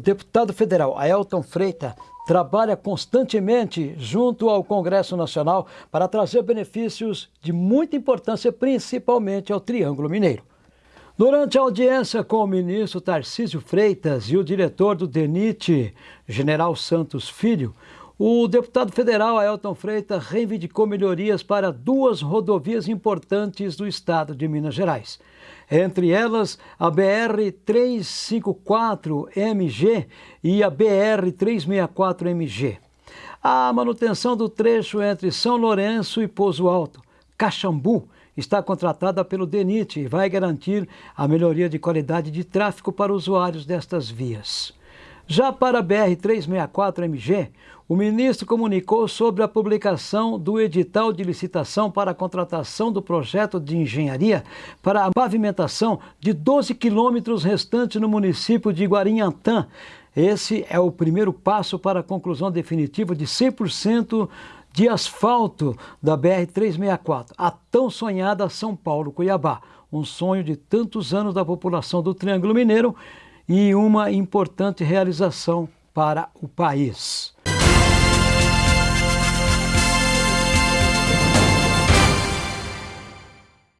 deputado federal Ailton Freitas trabalha constantemente junto ao Congresso Nacional para trazer benefícios de muita importância, principalmente ao Triângulo Mineiro. Durante a audiência com o ministro Tarcísio Freitas e o diretor do DENIT, General Santos Filho, o deputado federal Ailton Freitas reivindicou melhorias para duas rodovias importantes do estado de Minas Gerais. Entre elas, a BR-354-MG e a BR-364-MG. A manutenção do trecho entre São Lourenço e Pouso Alto, Caxambu, está contratada pelo DENIT e vai garantir a melhoria de qualidade de tráfego para usuários destas vias. Já para a BR-364-MG, o ministro comunicou sobre a publicação do edital de licitação para a contratação do projeto de engenharia para a pavimentação de 12 quilômetros restantes no município de Guarinhantã. Esse é o primeiro passo para a conclusão definitiva de 100% de asfalto da BR-364, a tão sonhada São Paulo-Cuiabá. Um sonho de tantos anos da população do Triângulo Mineiro e uma importante realização para o país.